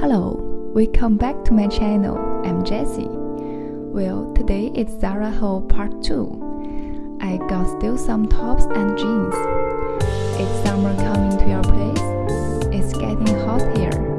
Hello, welcome back to my channel. I'm Jessie. Well, today it's Zara haul part 2. I got still some tops and jeans. It's summer coming to your place. It's getting hot here.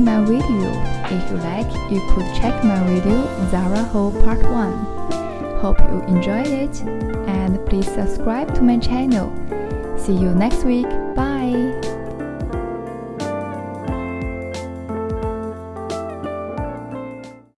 My video. If you like, you could check my video Zara haul Part 1. Hope you enjoyed it and please subscribe to my channel. See you next week. Bye.